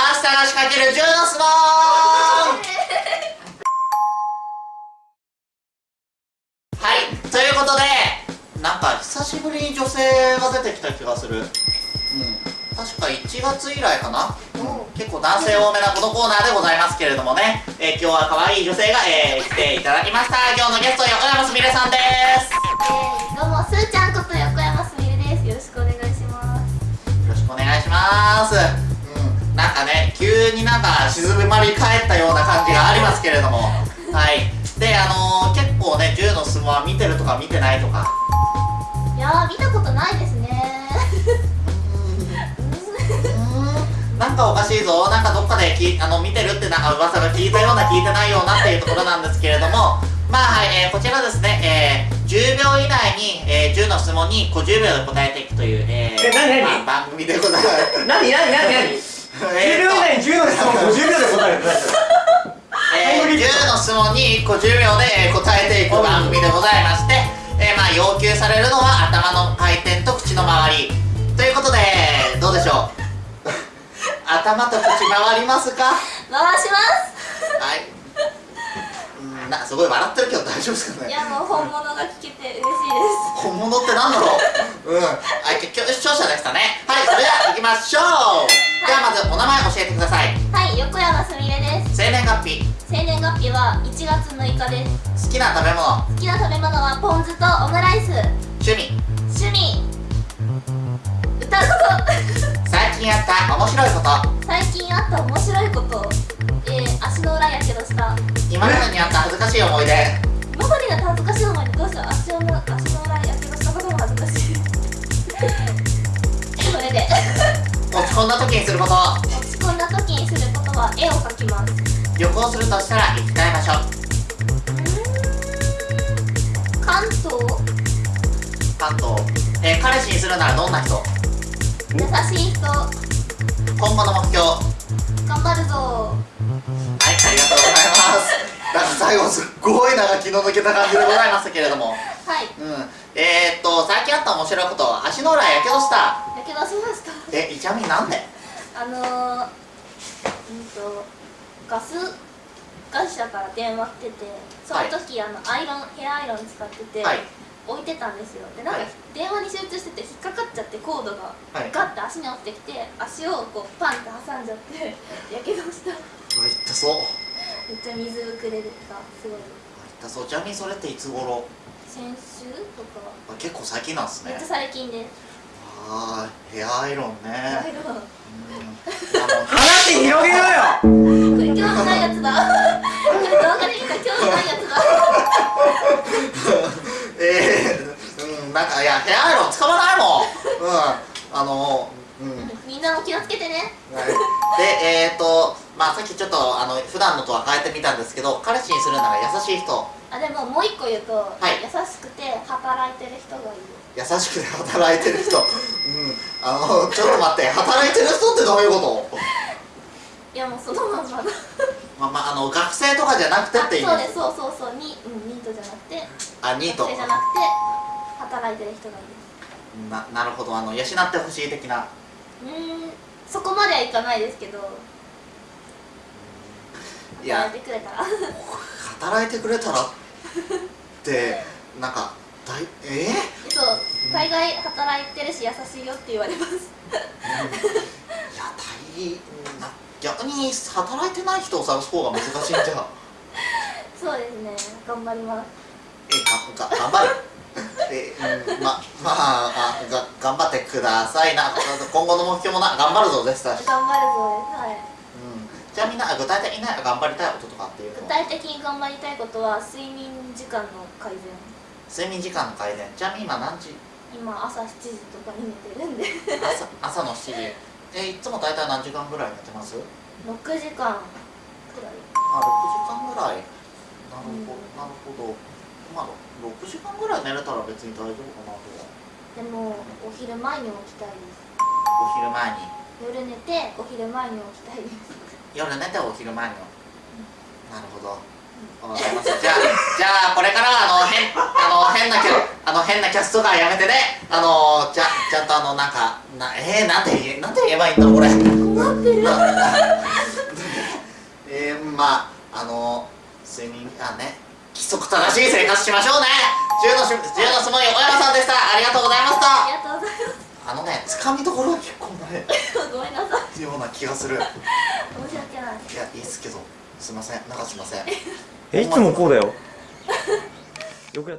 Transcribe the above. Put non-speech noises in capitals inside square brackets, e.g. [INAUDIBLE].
パスタが仕掛ける10の質問はい。ということでなんか久しぶりに女性が出てきた気がする。うん。確か1月以来かな、結構男性多めなこのコーナーでございますけれどもね、えー、今日は可愛い女性が、えー、来ていただきました。今日のゲスト横山すみれさんです。えー、どうもすーちゃんこと横山すみれです。よろしくお願いします。よろしくお願いします。うんなんかね急になんか静まり返ったような感じがありますけれども。はい。であのー、結構ね銃の相撲は見てるとか見てないとか。いやー見たことないですね。なんかおかしいぞ。なんかどっかできあの見てるってなんか噂が聞いたような聞いてないようなっていうところなんですけれども。まあはい、えー、こちらですね、えー、10秒以内に、えー、10の質問に50秒で答えていくという、えー、え何何まあ、番組でございます。何何何何10秒以内に10の質問50秒で答える。えー、10の質問に50秒で、えー、答えていく番組でございまして、えー、まあ要求されるのは頭の回転と口の周り。ということでどうでしょう？[LAUGHS] 頭と口回りますか？回しまはい。うんなすごい笑ってるけど大丈夫ですかね？すいやもう本物が聞けて嬉しいです。本物ってなんだろう？うん。はい今日視聴者でしたね。はいそれでは行きましょう。ではまずお名前教えてください。はい横山すみれです。生年月日。生年月日は1月6日です。好きな食べ物。好きな食べ物はポン酢とオムライス。趣味。趣味。歌うこと。[LAUGHS] 最近あった面白いこと。最近あった面白いこと。えー、足の裏やけどした。今までにあった恥ずかしい思い出落ち込んだ時にすること。落ち込んだ時にすることは絵を描きます。旅行するとしたら行きたい場所。関東？関東。えー彼氏にするならどんな人？優しい人。頑今後の目標。張るぞ。はいありがとうございますなんか最後すっごい長気の抜けた感じでございましたけれども。はい。うん。えー、っと最近あった面白いこと足の裏やけどした。やけどしました。えイチャミなんで？あのー、うんとガス会社から電話来ててその時、あのアイロンヘアアイロン使ってて、はい。置いてたんですよ。でなんか、はい。電話に集中してて引っかかっちゃってコードがはい。ガッて足に落ちてきて足をこうパンって挟んじゃってやけどした。うわ痛そうめっちゃ水ぶくれたすごい。痛そうちなみにそれっていつ頃？先週とか。あ結構最近なんですね。めっちゃ最近ですあーヘアアイロンね。アイロン。うん。あの話広げろよ。これ興味ないやつだ。これ動画で見た興味ないやつだ。[LAUGHS] えー、うんなんかいやヘアアイロン使わないもん。うんあのうん。みんなも気をつけてね。はい。でえーとまあさっきちょっとあの普段のとは変えてみたんですけど彼氏にするなら優しい人。あでももう一個言うと、い。優しくて働いてる人がいる。優しくて働いてる人。[LAUGHS] うん。あのちょっと待って働いてる人ってどういうこと？いやもうそのまんまだ。まあまああの学生とかじゃなくてあって意味？そうです。そうそうそう。に、うん、ニートじゃなくて。あニート。学生じゃなくて働いてる人がいるななるほどあの養ってほしい的な。うーんそこまではいかないですけど。いや働いてくれたら。働いてくれたらってなんか大え？ー、そう大概働いてるし優しいよって言われます。いや大な逆に働いてない人を探す方が難しいんじゃ。そうですね頑張ります。えがが頑張るえうんま [LAUGHS] まああが頑張ってくださいな。今後の目標もな頑張るぞ絶対、うん、頑張るぞですはいじゃあみんな具体的な頑張りたいこととかっていう具の体的に頑張りたいことは睡眠時間の改善。睡眠時間の改善。ちなみに今何時？今朝7時とかに寝てるんで。朝朝の7時。えいつも大体何時間ぐらい寝てます？6時間くらい。あ6時間ぐらい。なるほど、うん。なるほどまあ6時間ぐらい寝れたら別に大丈夫かなとは。でもお昼前に起きたいです。お昼前に。夜寝てお昼前に起きたいです。夜寝てお昼前には。なるほど。わかりました。じゃあじゃあこれからはあの変あの変なキャあの変なキャストがやめてね。あのじゃちゃんとあのなんかなえー、なんて言えなんて言えばいいんだろうこれ。困ってる。な [LAUGHS] まああの睡眠あね規則正しい生活しましょうね。10のし10の質問に小山さんでした。ありがとうございましあたりがとうございあのねつかみどころは結構ないますごめんなさい。ような気がする。いや申し訳ない。いいっすけど。すいません。なんかすいません。えいつもこうだよ。よくやった